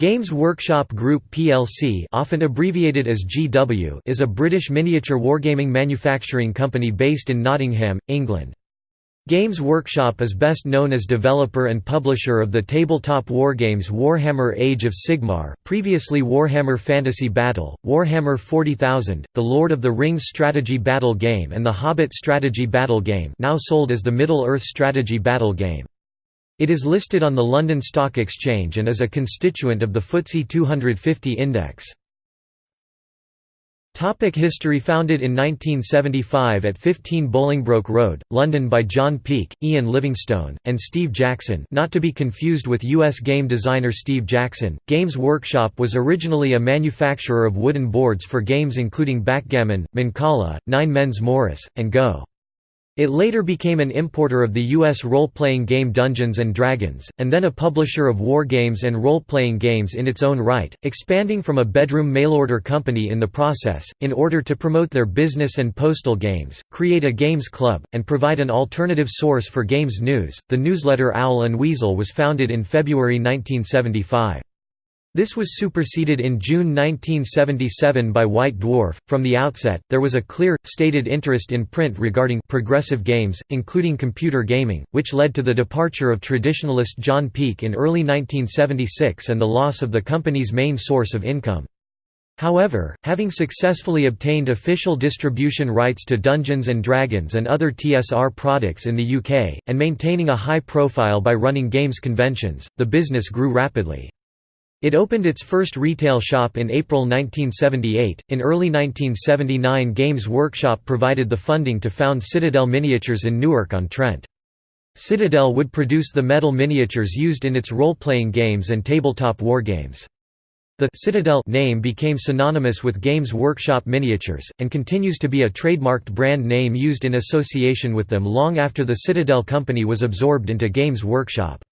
Games Workshop Group plc often abbreviated as GW is a British miniature wargaming manufacturing company based in Nottingham, England. Games Workshop is best known as developer and publisher of the tabletop wargames Warhammer Age of Sigmar, previously Warhammer Fantasy Battle, Warhammer 40,000, The Lord of the Rings strategy battle game and The Hobbit strategy battle game now sold as the Middle-earth strategy battle game. It is listed on the London Stock Exchange and is a constituent of the FTSE 250 index. Topic history Founded in 1975 at 15 Bolingbroke Road, London by John Peake, Ian Livingstone, and Steve Jackson not to be confused with U.S. game designer Steve Jackson, Games Workshop was originally a manufacturer of wooden boards for games including backgammon, Mancala, Nine Men's Morris, and Go. It later became an importer of the U.S. role-playing game Dungeons & Dragons, and then a publisher of war games and role-playing games in its own right, expanding from a bedroom mail-order company in the process, in order to promote their business and postal games, create a games club, and provide an alternative source for games news. The newsletter Owl and Weasel was founded in February 1975. This was superseded in June 1977 by White Dwarf. From the outset, there was a clear, stated interest in print regarding progressive games, including computer gaming, which led to the departure of traditionalist John Peake in early 1976 and the loss of the company's main source of income. However, having successfully obtained official distribution rights to Dungeons & Dragons and other TSR products in the UK, and maintaining a high profile by running games conventions, the business grew rapidly. It opened its first retail shop in April 1978. In early 1979, Games Workshop provided the funding to found Citadel Miniatures in Newark-on-Trent. Citadel would produce the metal miniatures used in its role-playing games and tabletop wargames. The Citadel name became synonymous with Games Workshop miniatures, and continues to be a trademarked brand name used in association with them long after the Citadel company was absorbed into Games Workshop.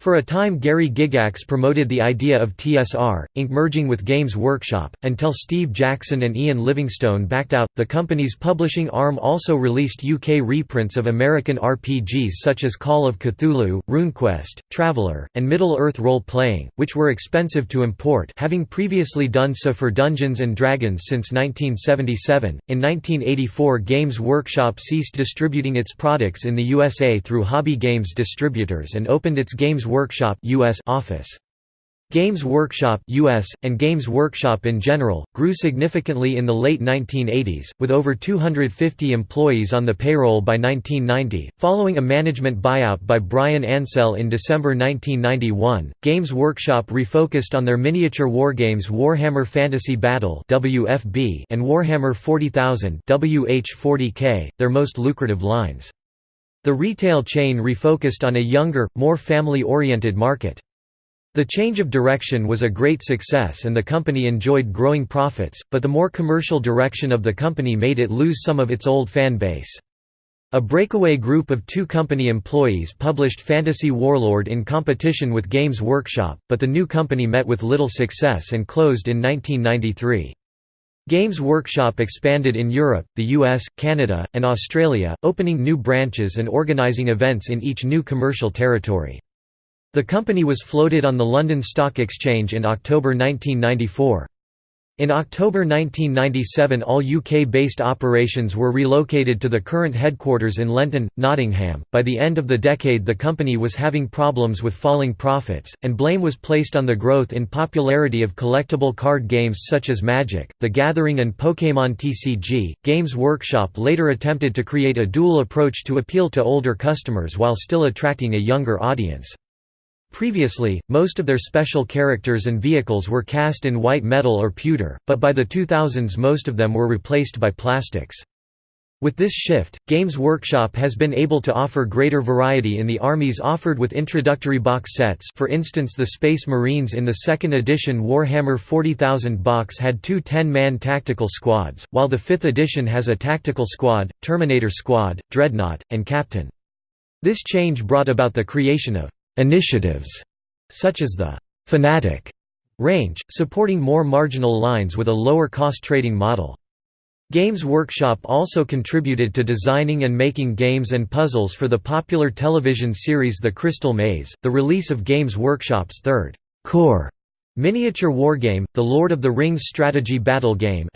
For a time Gary Gygax promoted the idea of TSR, Inc. merging with Games Workshop, until Steve Jackson and Ian Livingstone backed out. The company's publishing arm also released UK reprints of American RPGs such as Call of Cthulhu, RuneQuest, Traveller, and Middle-earth role-playing, which were expensive to import having previously done so for Dungeons & Dragons since 1977. In 1984 Games Workshop ceased distributing its products in the USA through Hobby Games distributors and opened its Games Workshop US office. Games Workshop US, and Games Workshop in general, grew significantly in the late 1980s, with over 250 employees on the payroll by 1990. Following a management buyout by Brian Ansell in December 1991, Games Workshop refocused on their miniature wargames Warhammer Fantasy Battle (WFB) and Warhammer 40,000 (WH40K), their most lucrative lines. The retail chain refocused on a younger, more family-oriented market. The change of direction was a great success and the company enjoyed growing profits, but the more commercial direction of the company made it lose some of its old fan base. A breakaway group of two company employees published Fantasy Warlord in competition with Games Workshop, but the new company met with little success and closed in 1993. Games Workshop expanded in Europe, the US, Canada, and Australia, opening new branches and organising events in each new commercial territory. The company was floated on the London Stock Exchange in October 1994. In October 1997 all UK-based operations were relocated to the current headquarters in Lenton, Nottingham. By the end of the decade the company was having problems with falling profits, and blame was placed on the growth in popularity of collectible card games such as Magic, The Gathering and Pokémon TCG. Games Workshop later attempted to create a dual approach to appeal to older customers while still attracting a younger audience. Previously, most of their special characters and vehicles were cast in white metal or pewter, but by the 2000s most of them were replaced by plastics. With this shift, Games Workshop has been able to offer greater variety in the armies offered with introductory box sets for instance the Space Marines in the second edition Warhammer 40,000 box had two 10-man tactical squads, while the fifth edition has a tactical squad, Terminator squad, Dreadnought, and Captain. This change brought about the creation of initiatives, such as the Fanatic range, supporting more marginal lines with a lower cost trading model. Games Workshop also contributed to designing and making games and puzzles for the popular television series The Crystal Maze. The release of Games Workshop's third core Miniature Wargame, The Lord of the Rings Strategy Battle Game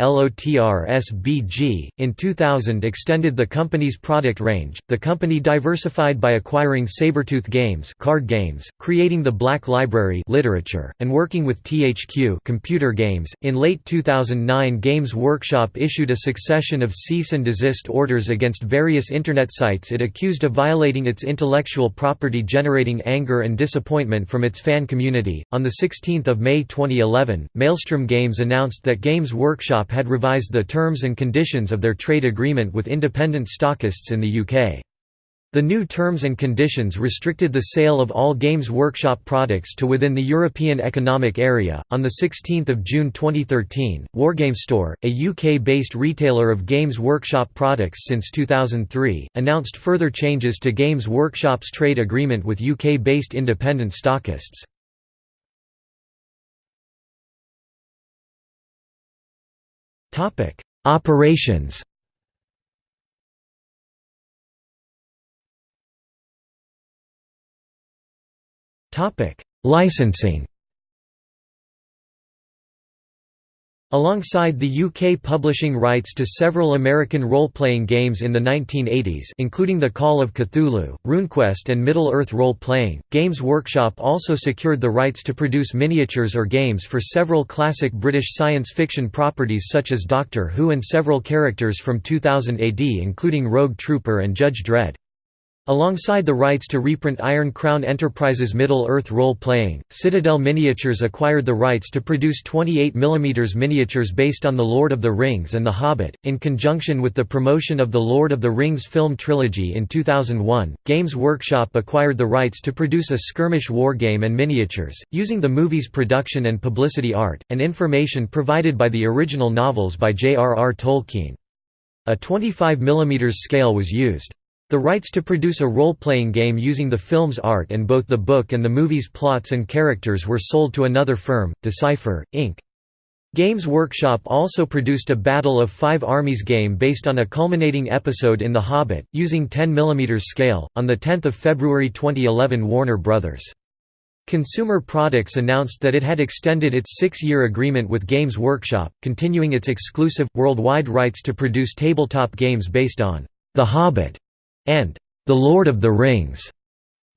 in 2000 extended the company's product range. The company diversified by acquiring Sabertooth Games, card games, creating the Black Library literature, and working with THQ computer games. In late 2009, Games Workshop issued a succession of cease and desist orders against various internet sites it accused of violating its intellectual property, generating anger and disappointment from its fan community. On the 16th of May 2011, Maelstrom Games announced that Games Workshop had revised the terms and conditions of their trade agreement with independent stockists in the UK. The new terms and conditions restricted the sale of all Games Workshop products to within the European Economic Area. On the 16th of June 2013, Wargame Store, a UK-based retailer of Games Workshop products since 2003, announced further changes to Games Workshop's trade agreement with UK-based independent stockists. Topic: Operations. Topic: Licensing. Alongside the UK publishing rights to several American role-playing games in the 1980s including The Call of Cthulhu, RuneQuest and Middle-earth role-playing, Games Workshop also secured the rights to produce miniatures or games for several classic British science fiction properties such as Doctor Who and several characters from 2000 AD including Rogue Trooper and Judge Dredd. Alongside the rights to reprint Iron Crown Enterprises Middle-earth role-playing, Citadel Miniatures acquired the rights to produce 28 mm miniatures based on The Lord of the Rings and The Hobbit. In conjunction with the promotion of the Lord of the Rings film trilogy in 2001, Games Workshop acquired the rights to produce a skirmish war game and miniatures, using the movie's production and publicity art, and information provided by the original novels by J.R.R. Tolkien. A 25 mm scale was used. The rights to produce a role-playing game using the film's art and both the book and the movie's plots and characters were sold to another firm, Decipher, Inc. Games Workshop also produced a Battle of Five Armies game based on a culminating episode in The Hobbit, using 10 mm scale. On 10 February 2011 Warner Bros. Consumer Products announced that it had extended its six-year agreement with Games Workshop, continuing its exclusive, worldwide rights to produce tabletop games based on The Hobbit and The Lord of the Rings.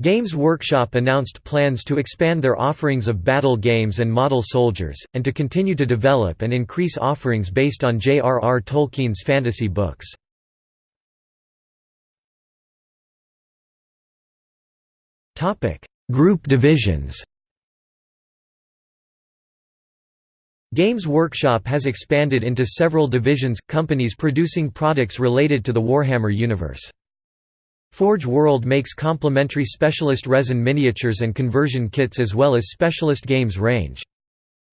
Games Workshop announced plans to expand their offerings of battle games and model soldiers, and to continue to develop and increase offerings based on J.R.R. Tolkien's fantasy books. Group divisions Games Workshop has expanded into several divisions, companies producing products related to the Warhammer universe. Forge World makes complementary specialist resin miniatures and conversion kits as well as specialist games range.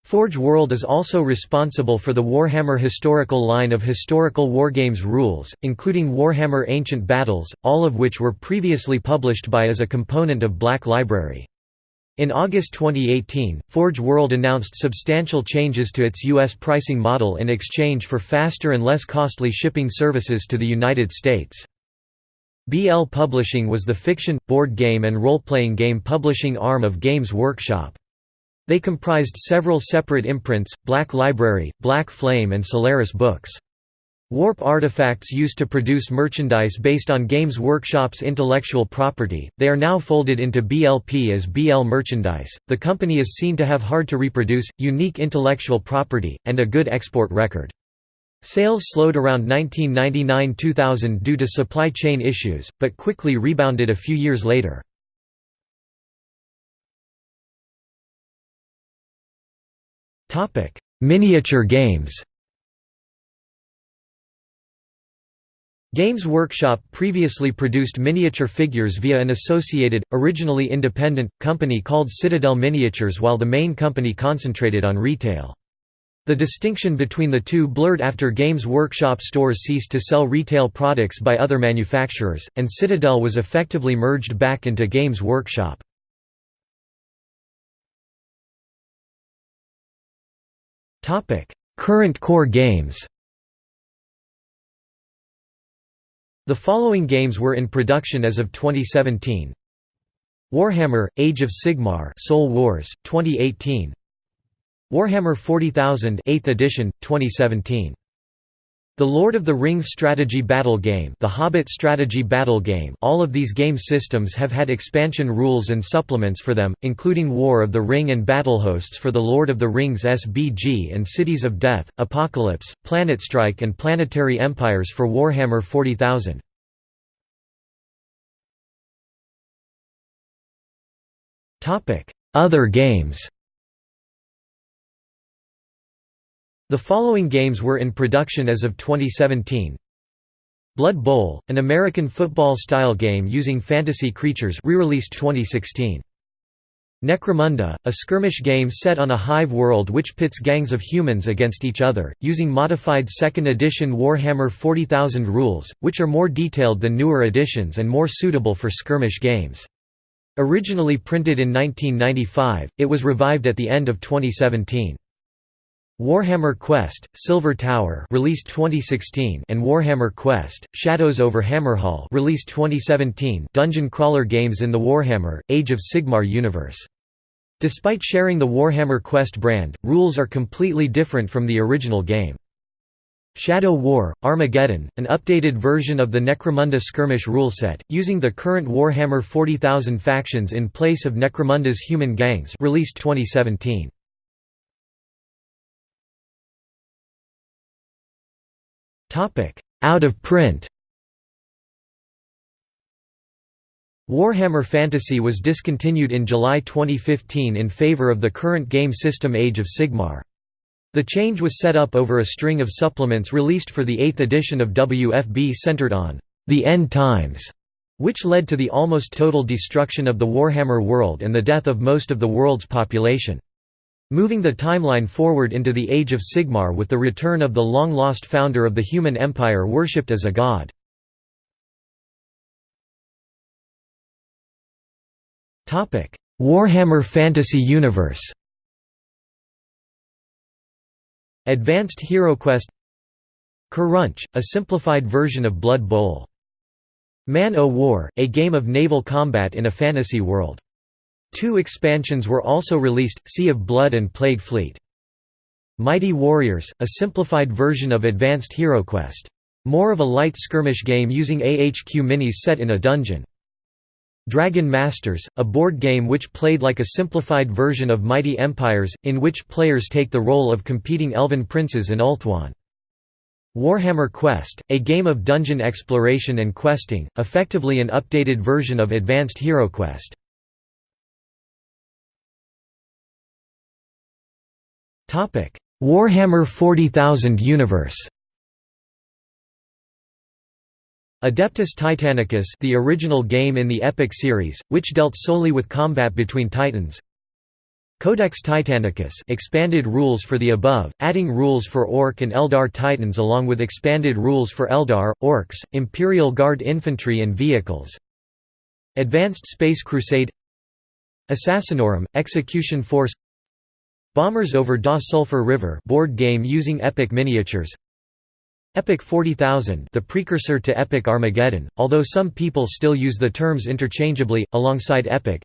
Forge World is also responsible for the Warhammer historical line of historical wargames rules, including Warhammer Ancient Battles, all of which were previously published by as a component of Black Library. In August 2018, Forge World announced substantial changes to its U.S. pricing model in exchange for faster and less costly shipping services to the United States. BL Publishing was the fiction, board game and role-playing game publishing arm of Games Workshop. They comprised several separate imprints, Black Library, Black Flame and Solaris Books. Warp Artifacts used to produce merchandise based on Games Workshop's intellectual property. They are now folded into BLP as BL Merchandise. The company is seen to have hard to reproduce, unique intellectual property, and a good export record. Sales slowed around 1999–2000 due to supply chain issues, but quickly rebounded a few years later. Miniature games Games Workshop previously produced miniature figures via an associated, originally independent, company called Citadel Miniatures while the main company concentrated on retail. The distinction between the two blurred after Games Workshop stores ceased to sell retail products by other manufacturers, and Citadel was effectively merged back into Games Workshop. Current core games The following games were in production as of 2017 Warhammer – Age of Sigmar Soul Wars, 2018 Warhammer 40,000 8th edition, 2017. The Lord of the Rings strategy battle game The Hobbit strategy battle game all of these game systems have had expansion rules and supplements for them, including War of the Ring and Battlehosts for the Lord of the Rings SBG and Cities of Death, Apocalypse, Planet Strike, and Planetary Empires for Warhammer 40,000. Other games The following games were in production as of 2017. Blood Bowl, an American football-style game using fantasy creatures re-released 2016. Necromunda, a skirmish game set on a hive world which pits gangs of humans against each other, using modified 2nd edition Warhammer 40,000 rules, which are more detailed than newer editions and more suitable for skirmish games. Originally printed in 1995, it was revived at the end of 2017. Warhammer Quest: Silver Tower, released 2016, and Warhammer Quest: Shadows over Hammerhal, released 2017, dungeon crawler games in the Warhammer Age of Sigmar universe. Despite sharing the Warhammer Quest brand, rules are completely different from the original game. Shadow War: Armageddon, an updated version of the Necromunda skirmish rule set, using the current Warhammer 40,000 factions in place of Necromunda's human gangs, released 2017. Out of print Warhammer Fantasy was discontinued in July 2015 in favor of the current game system Age of Sigmar. The change was set up over a string of supplements released for the 8th edition of WFB centered on the end times, which led to the almost total destruction of the Warhammer world and the death of most of the world's population. Moving the timeline forward into the Age of Sigmar with the return of the long-lost founder of the human empire worshipped as a god. Warhammer Fantasy Universe Advanced HeroQuest Crunch, a simplified version of Blood Bowl. Man o' War, a game of naval combat in a fantasy world. Two expansions were also released, Sea of Blood and Plague Fleet. Mighty Warriors, a simplified version of Advanced HeroQuest. More of a light skirmish game using AHQ minis set in a dungeon. Dragon Masters, a board game which played like a simplified version of Mighty Empires, in which players take the role of competing elven princes in Ulthuan. Warhammer Quest, a game of dungeon exploration and questing, effectively an updated version of Advanced HeroQuest. Warhammer 40,000 Universe. Adeptus Titanicus the original game in the Epic series, which dealt solely with combat between titans. Codex Titanicus expanded rules for the above, adding rules for Orc and Eldar titans along with expanded rules for Eldar, Orcs, Imperial Guard infantry and vehicles. Advanced Space Crusade. Assassinorum, Execution Force Bommerz over Da Sulphur River board game using Epic miniatures. Epic 40,000 the precursor to Epic Armageddon, although some people still use the terms interchangeably, alongside Epic.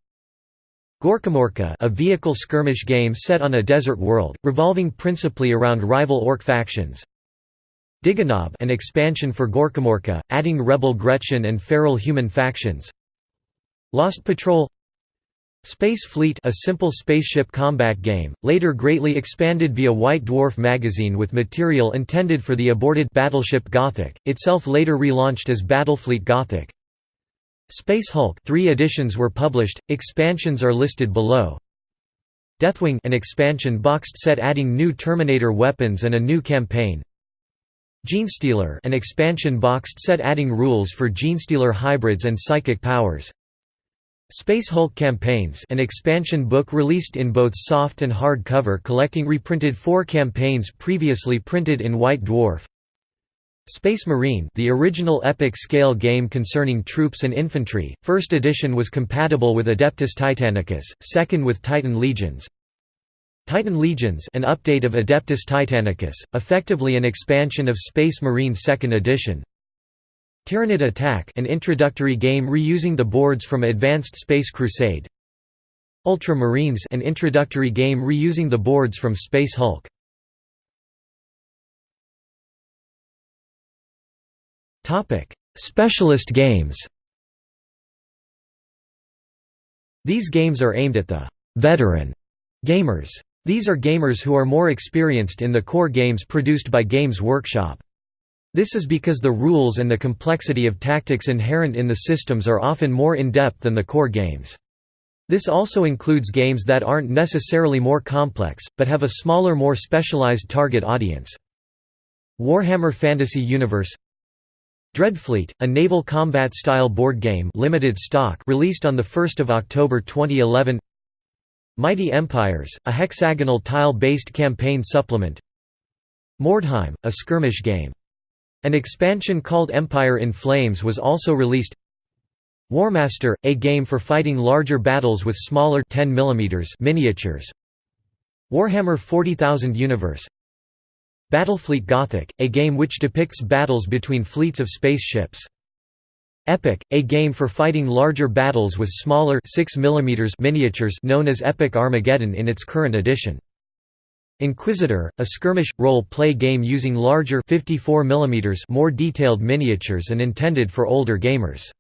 Gorkamorka a vehicle skirmish game set on a desert world, revolving principally around rival orc factions. Digganob an expansion for Gorkamorka, adding rebel Gretchin and feral human factions. Lost Patrol Space Fleet a simple spaceship combat game, later greatly expanded via White Dwarf magazine with material intended for the aborted Battleship Gothic, itself later relaunched as Battlefleet Gothic. Space Hulk three editions were published, expansions are listed below. Deathwing an expansion boxed set adding new Terminator weapons and a new campaign. Genestealer an expansion boxed set adding rules for Genestealer hybrids and psychic powers. Space Hulk Campaigns an expansion book released in both soft and hard cover collecting reprinted four campaigns previously printed in White Dwarf. Space Marine the original epic scale game concerning troops and infantry, first edition was compatible with Adeptus Titanicus, second with Titan Legions. Titan Legions an update of Adeptus Titanicus, effectively an expansion of Space Marine 2nd edition Tyranid Attack an introductory game reusing the boards from Advanced Space Crusade Ultramarines an introductory game reusing the boards from Space Hulk. Topic: Specialist games These games are aimed at the «veteran» gamers. These are gamers who are more experienced in the core games produced by Games Workshop. This is because the rules and the complexity of tactics inherent in the systems are often more in-depth than the core games. This also includes games that aren't necessarily more complex, but have a smaller more specialized target audience. Warhammer Fantasy Universe Dreadfleet, a naval combat-style board game limited stock released on 1 October 2011 Mighty Empires, a hexagonal tile-based campaign supplement Mordheim, a skirmish game. An expansion called Empire in Flames was also released Warmaster, a game for fighting larger battles with smaller 10 mm miniatures Warhammer 40,000 Universe Battlefleet Gothic, a game which depicts battles between fleets of spaceships. Epic, a game for fighting larger battles with smaller 6 mm miniatures known as Epic Armageddon in its current edition. Inquisitor, a skirmish role-play game using larger 54 mm more detailed miniatures and intended for older gamers.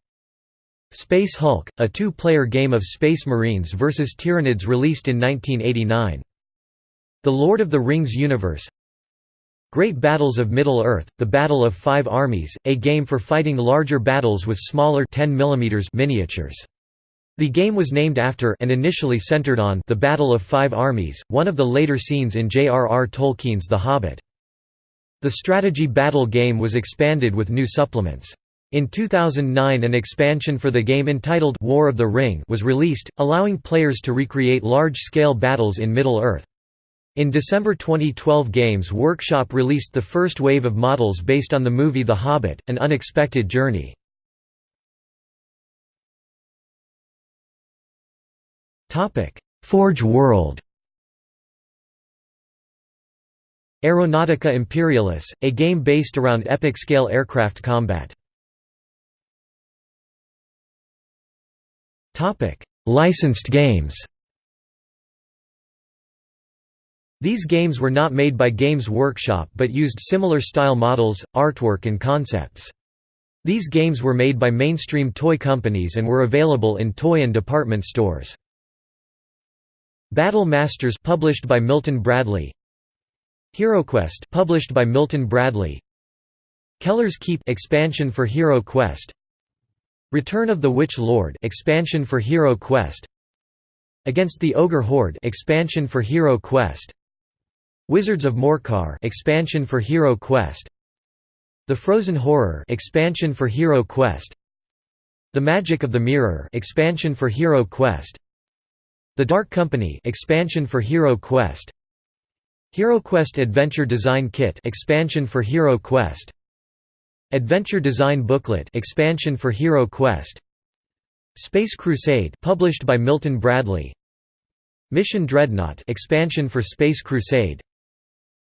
Space Hulk, a two-player game of Space Marines vs. Tyranids released in 1989. The Lord of the Rings universe Great Battles of Middle-earth, The Battle of Five Armies, a game for fighting larger battles with smaller 10 mm miniatures. The game was named after and initially centered on the Battle of Five Armies, one of the later scenes in J.R.R. Tolkien's The Hobbit. The strategy battle game was expanded with new supplements. In 2009 an expansion for the game entitled War of the Ring was released, allowing players to recreate large-scale battles in Middle-earth. In December 2012 Games Workshop released the first wave of models based on the movie The Hobbit, An Unexpected Journey. Forge World Aeronautica Imperialis, a game based around epic-scale aircraft combat. Licensed games These games were not made by Games Workshop but used similar style models, artwork and concepts. These games were made by mainstream toy companies and were available in toy and department stores. Battle Masters published by Milton Bradley. HeroQuest published by Milton Bradley. Kellar's Keep expansion for Hero Quest Return of the Witch Lord expansion for Hero Quest Against the Ogre Horde expansion for Hero Quest Wizards of Morcar expansion for Hero Quest The Frozen Horror expansion for Hero Quest The Magic of the Mirror expansion for Hero Quest The Dark Company expansion for Hero Quest. HeroQuest Adventure Design Kit expansion for Hero Quest. Adventure Design Booklet expansion for Hero Quest. Space Crusade published by Milton Bradley. Mission Dreadnought expansion for Space Crusade.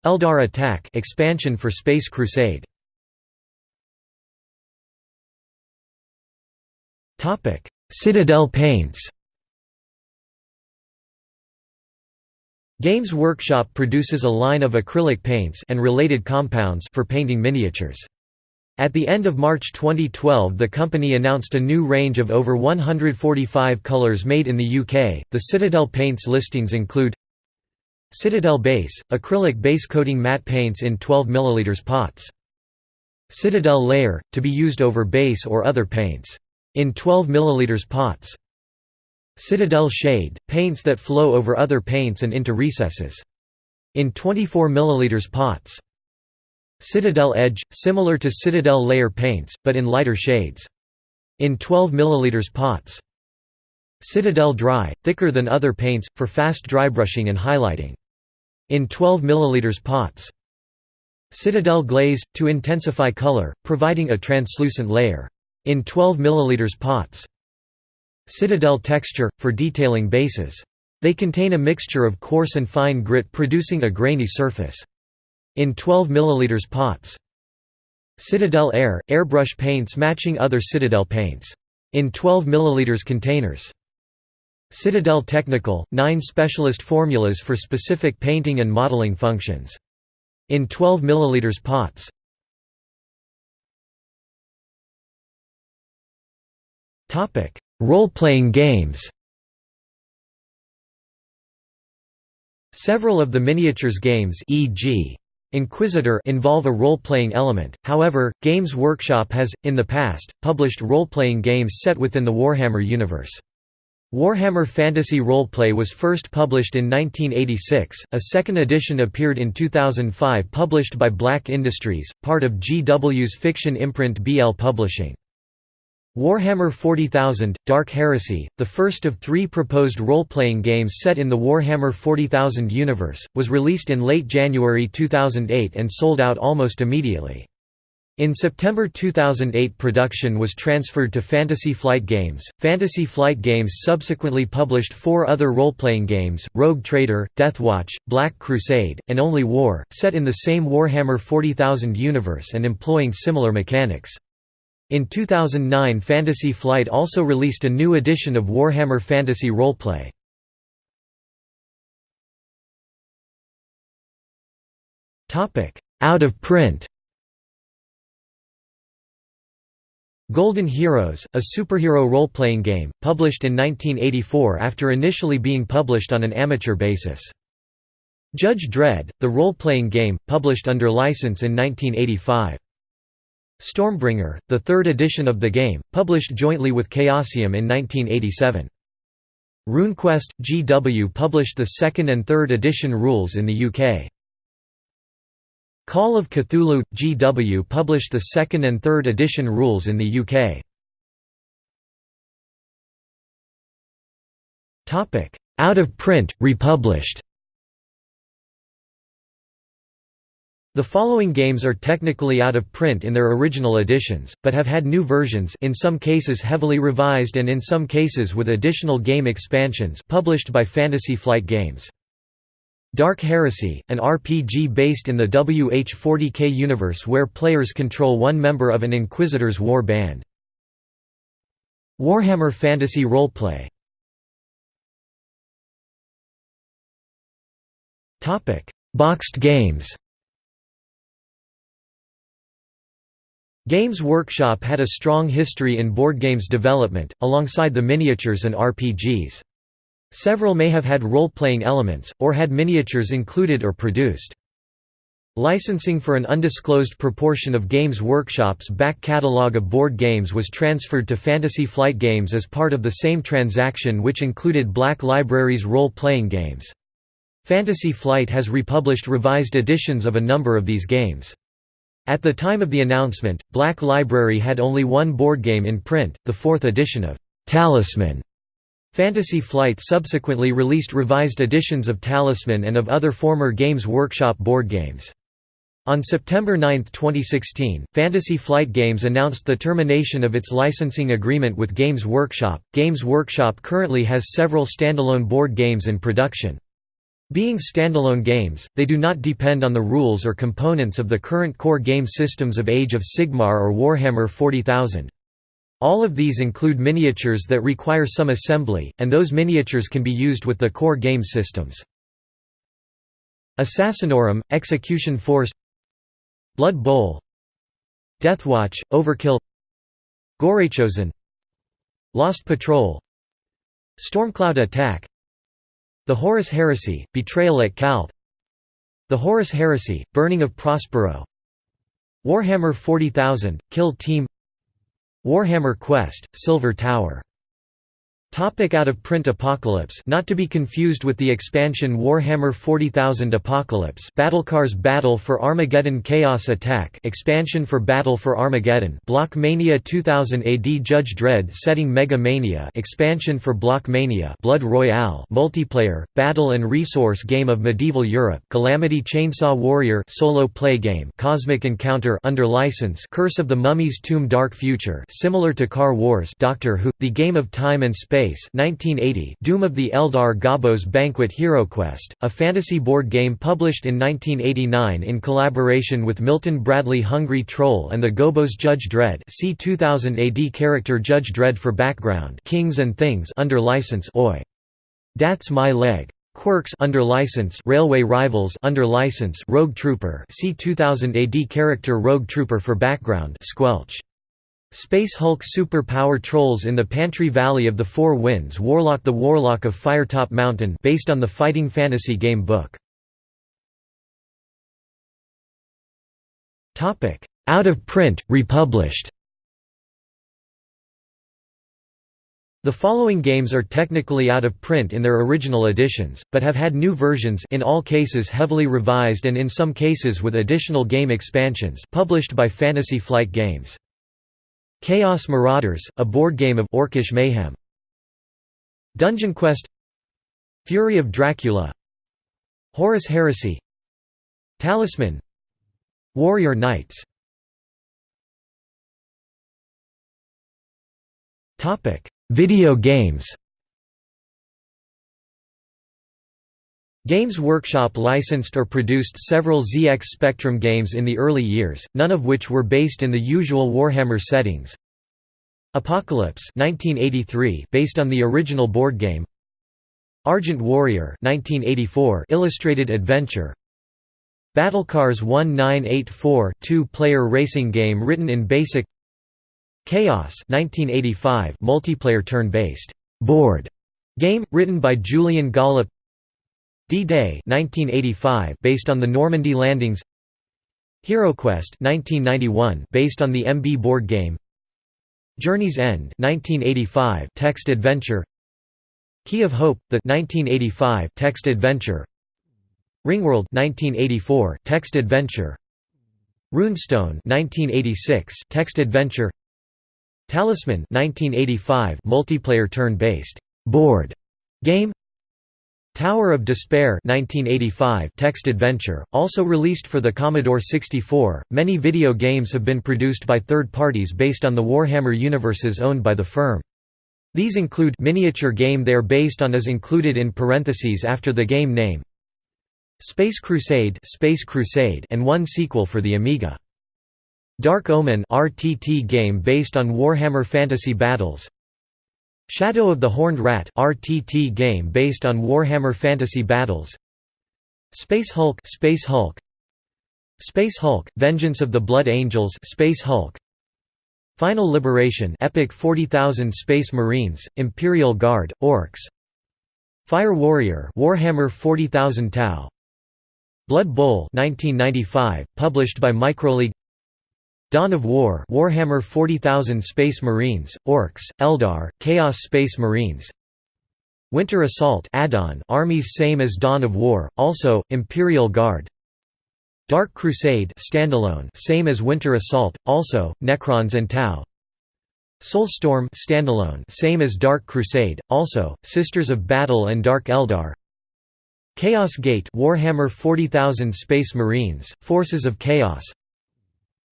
Eldar Attack expansion for Space Crusade. Topic: Citadel paints. Games Workshop produces a line of acrylic paints and related compounds for painting miniatures. At the end of March 2012 the company announced a new range of over 145 colours made in the UK. The Citadel paints listings include Citadel Base, acrylic base coating matte paints in 12 ml pots. Citadel Layer, to be used over base or other paints. In 12 ml pots. Citadel Shade, paints that flow over other paints and into recesses. In 24 ml pots. Citadel Edge, similar to Citadel Layer paints, but in lighter shades. In 12 ml pots. Citadel Dry, thicker than other paints, for fast drybrushing and highlighting. In 12 ml pots. Citadel Glaze, to intensify color, providing a translucent layer. In 12 ml pots. Citadel Texture, for detailing bases. They contain a mixture of coarse and fine grit producing a grainy surface. In 12 ml pots. Citadel Air, airbrush paints matching other Citadel paints. In 12 ml containers. Citadel Technical, 9 specialist formulas for specific painting and modeling functions. In 12 ml pots. Role-playing games Several of the miniatures games e.g. Inquisitor involve a role-playing element, however, Games Workshop has, in the past, published role-playing games set within the Warhammer universe. Warhammer Fantasy Roleplay was first published in 1986, a second edition appeared in 2005 published by Black Industries, part of GW's fiction imprint BL Publishing. Warhammer 40,000 – Dark Heresy, the first of three proposed role-playing games set in the Warhammer 40,000 universe, was released in late January 2008 and sold out almost immediately. In September 2008 production was transferred to Fantasy Flight Games. Fantasy Flight Games subsequently published four other role-playing games, Rogue Trader, Deathwatch, Black Crusade, and Only War, set in the same Warhammer 40,000 universe and employing similar mechanics. In 2009 Fantasy Flight also released a new edition of Warhammer Fantasy Roleplay. Out of print Golden Heroes, a superhero role-playing game, published in 1984 after initially being published on an amateur basis. Judge Dredd, the role-playing game, published under license in 1985. Stormbringer, the third edition of the game, published jointly with Chaosium in 1987. RuneQuest – GW published the second and third edition rules in the UK. Call of Cthulhu – GW published the second and third edition rules in the UK. Out of print, republished The following games are technically out of print in their original editions, but have had new versions in some cases heavily revised and in some cases with additional game expansions published by Fantasy Flight Games. Dark Heresy, an RPG based in the WH-40K universe where players control one member of an Inquisitor's war band. Warhammer Fantasy Roleplay Boxed games Games Workshop had a strong history in board games development, alongside the miniatures and RPGs. Several may have had role-playing elements, or had miniatures included or produced. Licensing for an undisclosed proportion of Games Workshop's back catalogue of board games was transferred to Fantasy Flight Games as part of the same transaction which included Black Library's role-playing games. Fantasy Flight has republished revised editions of a number of these games. At the time of the announcement, Black Library had only one board game in print, the fourth edition of Talisman. Fantasy Flight subsequently released revised editions of Talisman and of other former Games Workshop board games. On September 9, 2016, Fantasy Flight Games announced the termination of its licensing agreement with Games Workshop. Games Workshop currently has several standalone board games in production. Being standalone games, they do not depend on the rules or components of the current core game systems of Age of Sigmar or Warhammer 40,000. All of these include miniatures that require some assembly, and those miniatures can be used with the core game systems. Assassinorum, Execution Force Blood Bowl Deathwatch, Overkill Gorechosen Lost Patrol Stormcloud Attack the Horus Heresy, Betrayal at Calth. The Horus Heresy, Burning of Prospero. Warhammer 40,000, Kill Team. Warhammer Quest, Silver Tower Topic out of print Apocalypse. Not to be confused with the expansion Warhammer 40,000 Apocalypse. Battlecars Battle for Armageddon Chaos Attack. Expansion for Battle for Armageddon. Block Mania 2000 AD Judge Dredd Setting Mega Mania. Expansion for Block Mania. Blood Royale. Multiplayer. Battle and Resource Game of Medieval Europe. Calamity Chainsaw Warrior. Solo play game. Cosmic Encounter under license. Curse of the Mummy's Tomb Dark Future. Similar to Car Wars. Doctor Who. The Game of Time and Space Space 1980 Doom of the Eldar Gobbo's Banquet HeroQuest, a fantasy board game published in 1989 in collaboration with Milton Bradley Hungry Troll and the Gobbos Judge Dredd see 2000 AD character Judge Dredd for background Kings and Things under license OI. That's My Leg. Quirks under license Railway Rivals under license Rogue Trooper see 2000 AD character Rogue Trooper for background Squelch Space Hulk Super Power Trolls in the Pantry Valley of the Four Winds Warlock The Warlock of Firetop Mountain based on the fighting fantasy game book. Out of print, republished. The following games are technically out of print in their original editions, but have had new versions in all cases heavily revised and in some cases with additional game expansions published by Fantasy Flight Games. Chaos Marauders, a board game of Orcish mayhem. Dungeon Quest. Fury of Dracula. Horus Heresy. Talisman. Warrior Knights. Video games Games Workshop licensed or produced several ZX Spectrum games in the early years, none of which were based in the usual Warhammer settings. Apocalypse 1983 based on the original board game. Argent Warrior 1984 illustrated adventure. Battlecars 1984 two-player racing game written in BASIC Chaos 1985 multiplayer turn-based board game written by Julian Gollop D-Day 1985 based on the Normandy landings. HeroQuest 1991 based on the MB board game. Journey's End 1985 text adventure. Key of Hope the 1985 text adventure. Ringworld 1984 text adventure. Runestone 1986 text adventure. Talisman 1985 multiplayer turn-based board game Tower of Despair 1985 text adventure also released for the Commodore 64 many video games have been produced by third parties based on the Warhammer universes owned by the firm. These include miniature game they are based on is included in parentheses after the game name Space Crusade Space Crusade and one sequel for the Amiga. Dark Omen RTT game based on Warhammer Fantasy Battles Shadow of the Horned Rat RTT game based on Warhammer Fantasy Battles. Space Hulk Space Hulk. Space Hulk Vengeance of the Blood Angels Space Hulk. Final Liberation Epic 40000 Space Marines Imperial Guard Orcs. Fire Warrior Warhammer 40000 Tau. Blood Bowl 1995 published by Microleague Dawn of War Warhammer 40,000 Space Marines, Orcs, Eldar, Chaos Space Marines. Winter Assault add-on armies same as Dawn of War, also, Imperial Guard. Dark Crusade standalone same as Winter Assault, also, Necrons and Tau. Soulstorm standalone same as Dark Crusade, also, Sisters of Battle and Dark Eldar. Chaos Gate Warhammer 40,000 Space Marines, Forces of Chaos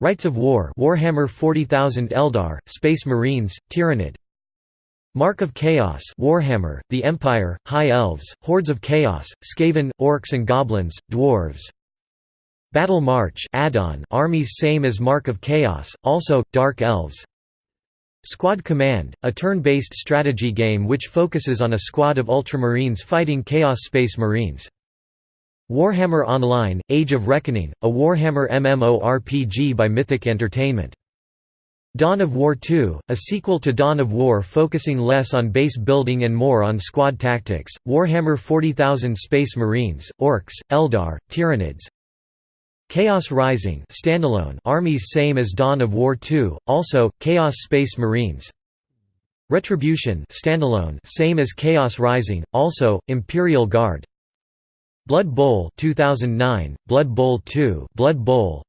Rites of War Warhammer 40,000 Eldar, Space Marines, Tyranid. Mark of Chaos Warhammer, The Empire, High Elves, Hordes of Chaos, Skaven, Orcs and Goblins, Dwarves. Battle March armies same as Mark of Chaos, also, Dark Elves. Squad Command, a turn-based strategy game which focuses on a squad of Ultramarines fighting Chaos Space Marines Warhammer Online – Age of Reckoning, a Warhammer MMORPG by Mythic Entertainment. Dawn of War 2, a sequel to Dawn of War focusing less on base building and more on squad tactics, Warhammer 40,000 Space Marines, Orcs, Eldar, Tyranids. Chaos Rising standalone armies same as Dawn of War 2, also, Chaos Space Marines. Retribution standalone same as Chaos Rising, also, Imperial Guard Blood Bowl 2009, Blood Bowl 2, Blood Bowl.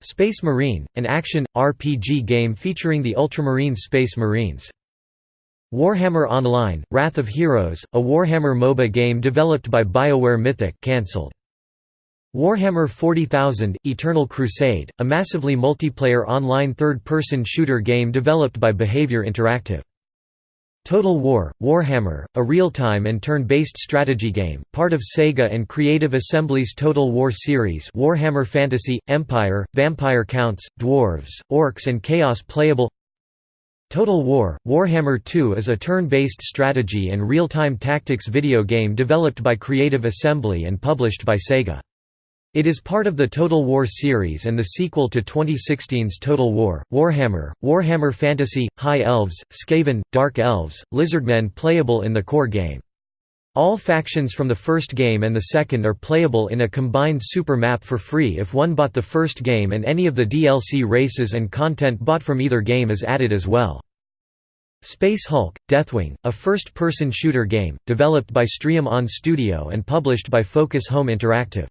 Space Marine, an action RPG game featuring the Ultramarine Space Marines. Warhammer Online: Wrath of Heroes, a Warhammer MOBA game developed by BioWare Mythic, cancelled. Warhammer 40,000: Eternal Crusade, a massively multiplayer online third-person shooter game developed by Behaviour Interactive. Total War, Warhammer, a real-time and turn-based strategy game, part of Sega and Creative Assembly's Total War series Warhammer Fantasy, Empire, Vampire Counts, Dwarves, Orcs and Chaos playable Total War – Warhammer 2 is a turn-based strategy and real-time tactics video game developed by Creative Assembly and published by Sega. It is part of the Total War series and the sequel to 2016's Total War, Warhammer, Warhammer Fantasy, High Elves, Skaven, Dark Elves, Lizardmen playable in the core game. All factions from the first game and the second are playable in a combined super map for free if one bought the first game and any of the DLC races and content bought from either game is added as well. Space Hulk, Deathwing, a first-person shooter game, developed by Streum On Studio and published by Focus Home Interactive.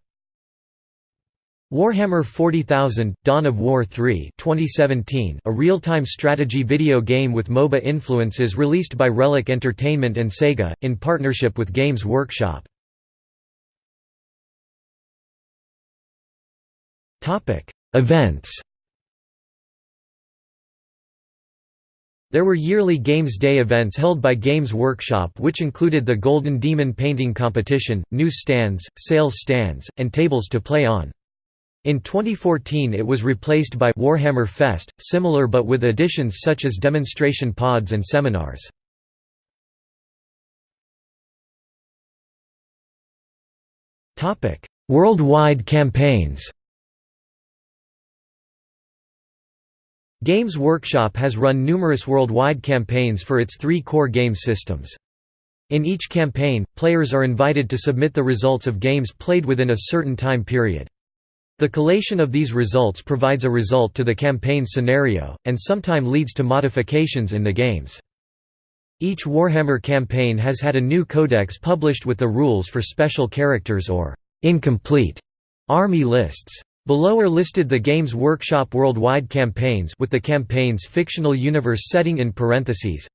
Warhammer 40,000 – Dawn of War 3 2017, a real-time strategy video game with MOBA influences released by Relic Entertainment and Sega, in partnership with Games Workshop. Topic: Events There were yearly Games Day events held by Games Workshop which included the Golden Demon painting competition, news stands, sales stands, and tables to play on. In 2014 it was replaced by Warhammer Fest, similar but with additions such as demonstration pods and seminars. Worldwide campaigns Games Workshop has run numerous worldwide campaigns for its three core game systems. In each campaign, players are invited to submit the results of games played within a certain time period. The collation of these results provides a result to the campaign scenario, and sometime leads to modifications in the games. Each Warhammer campaign has had a new codex published with the rules for special characters or incomplete army lists. Below are listed the Games Workshop worldwide campaigns with the campaign's fictional universe setting in parentheses.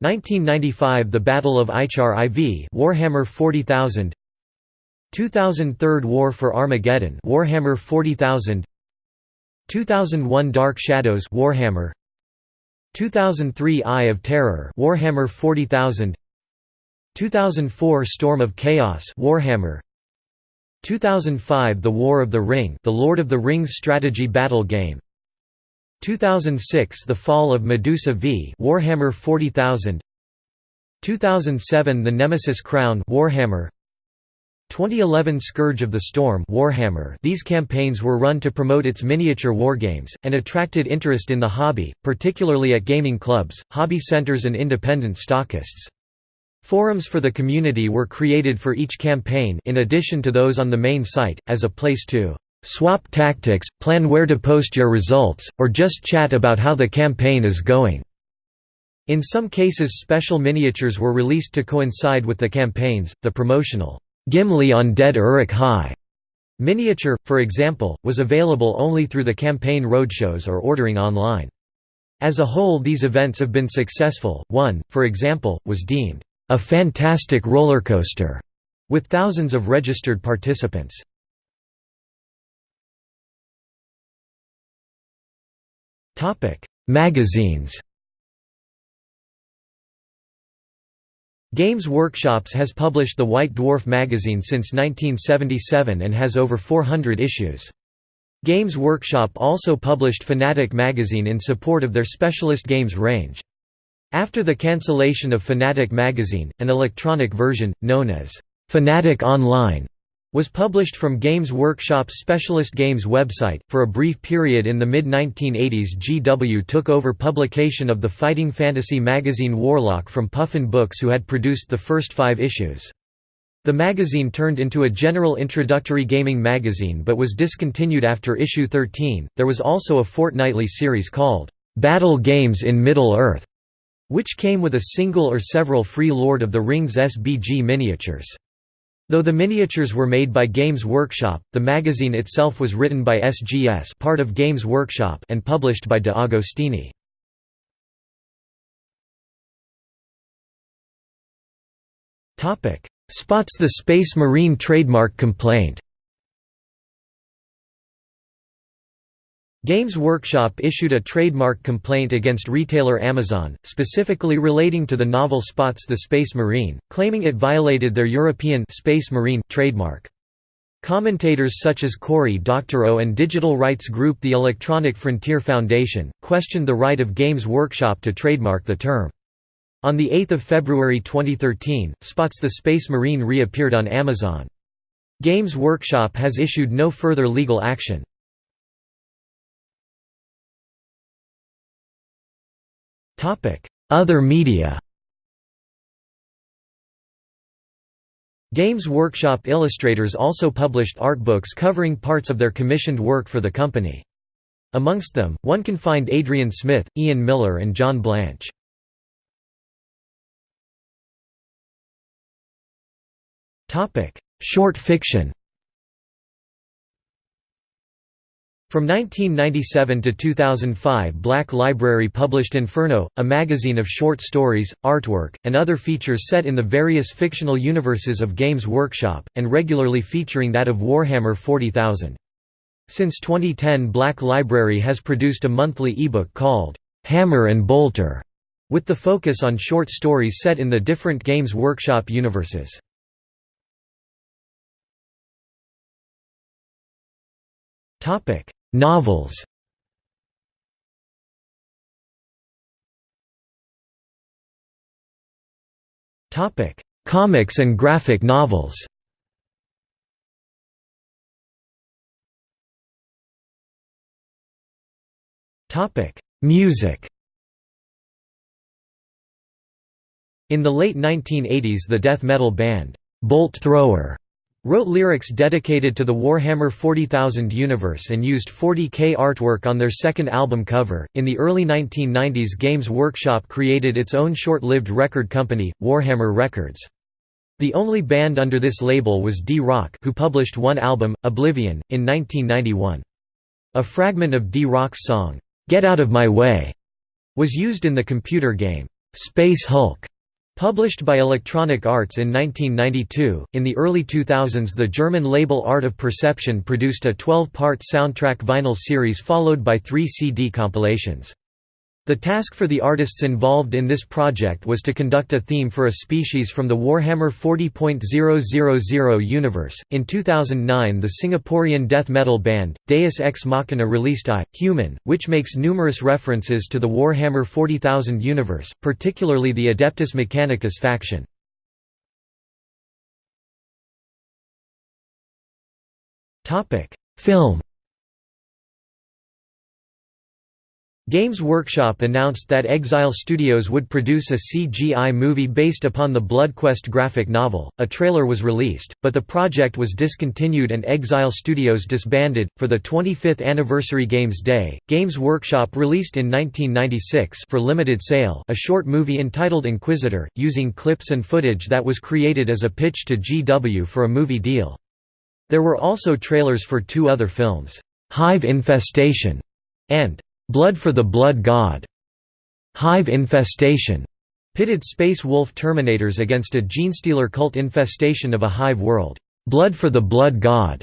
1995 The Battle of Ichar IV Warhammer 40,000 2003 War for Armageddon Warhammer 40000 2001 Dark Shadows Warhammer. 2003 Eye of Terror Warhammer 40000 2004 Storm of Chaos Warhammer. 2005 The War of the Ring The Lord of the Rings strategy battle game. 2006 The Fall of Medusa V Warhammer 40000 2007 The Nemesis Crown Warhammer 2011 Scourge of the Storm Warhammer These campaigns were run to promote its miniature wargames, and attracted interest in the hobby, particularly at gaming clubs, hobby centers and independent stockists. Forums for the community were created for each campaign in addition to those on the main site, as a place to "...swap tactics, plan where to post your results, or just chat about how the campaign is going." In some cases special miniatures were released to coincide with the campaigns, the promotional Gimli on Dead Uruk Hai miniature, for example, was available only through the campaign roadshows or ordering online. As a whole these events have been successful, one, for example, was deemed a fantastic roller coaster with thousands of registered participants. Magazines Games Workshops has published the White Dwarf magazine since 1977 and has over 400 issues. Games Workshop also published Fanatic magazine in support of their specialist games range. After the cancellation of Fanatic magazine, an electronic version, known as Fanatic Online, was published from Games Workshop's Specialist Games website. For a brief period in the mid 1980s, GW took over publication of the fighting fantasy magazine Warlock from Puffin Books, who had produced the first five issues. The magazine turned into a general introductory gaming magazine but was discontinued after issue 13. There was also a fortnightly series called Battle Games in Middle Earth, which came with a single or several free Lord of the Rings SBG miniatures. Though the miniatures were made by Games Workshop, the magazine itself was written by SGS part of Games Workshop and published by De Agostini. Spots the Space Marine trademark complaint Games Workshop issued a trademark complaint against retailer Amazon, specifically relating to the novel Spots the Space Marine, claiming it violated their European Space Marine trademark. Commentators such as Cory Doctorow and digital rights group the Electronic Frontier Foundation, questioned the right of Games Workshop to trademark the term. On 8 February 2013, Spots the Space Marine reappeared on Amazon. Games Workshop has issued no further legal action. Other media Games Workshop illustrators also published art books covering parts of their commissioned work for the company. Amongst them, one can find Adrian Smith, Ian Miller and John Blanche. Short fiction From 1997 to 2005 Black Library published Inferno, a magazine of short stories, artwork, and other features set in the various fictional universes of Games Workshop, and regularly featuring that of Warhammer 40,000. Since 2010 Black Library has produced a monthly ebook called, "'Hammer and Bolter' with the focus on short stories set in the different Games Workshop universes. Topic Novels Topic: Comics and graphic novels. Topic: Music. In the late 1980s the death metal band, Bolt Thrower Wrote lyrics dedicated to the Warhammer 40,000 universe and used 40k artwork on their second album cover. In the early 1990s, Games Workshop created its own short lived record company, Warhammer Records. The only band under this label was D-Rok, who published one album, Oblivion, in 1991. A fragment of D-Rok's song, Get Out of My Way, was used in the computer game, Space Hulk. Published by Electronic Arts in 1992, in the early 2000s the German label Art of Perception produced a 12-part soundtrack vinyl series followed by three CD compilations. The task for the artists involved in this project was to conduct a theme for a species from the Warhammer 40.000 universe. In 2009, the Singaporean death metal band, Deus Ex Machina released I, Human, which makes numerous references to the Warhammer 40,000 universe, particularly the Adeptus Mechanicus faction. Film Games Workshop announced that Exile Studios would produce a CGI movie based upon the BloodQuest graphic novel. A trailer was released, but the project was discontinued and Exile Studios disbanded. For the 25th anniversary Games Day, Games Workshop released in 1996 for limited sale a short movie entitled Inquisitor, using clips and footage that was created as a pitch to GW for a movie deal. There were also trailers for two other films, Hive Infestation and Blood for the Blood God, Hive Infestation, pitted Space Wolf Terminators against a genestealer cult infestation of a hive world. Blood for the Blood God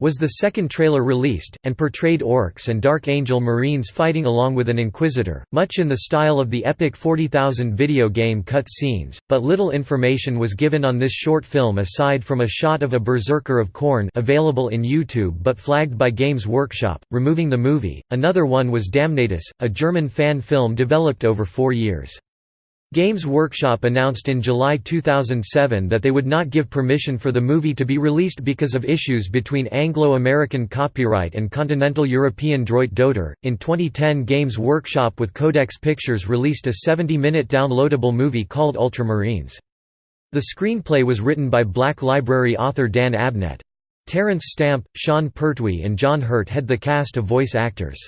was the second trailer released, and portrayed orcs and Dark Angel Marines fighting along with an Inquisitor, much in the style of the epic 40,000 video game cut scenes, but little information was given on this short film aside from a shot of a Berserker of Khorne available in YouTube but flagged by Games Workshop, removing the movie. Another one was Damnatus, a German fan film developed over four years. Games Workshop announced in July 2007 that they would not give permission for the movie to be released because of issues between Anglo-American copyright and continental European droit d'auteur. In 2010, Games Workshop with Codex Pictures released a 70-minute downloadable movie called Ultramarines. The screenplay was written by Black Library author Dan Abnett. Terence Stamp, Sean Pertwee and John Hurt had the cast of voice actors.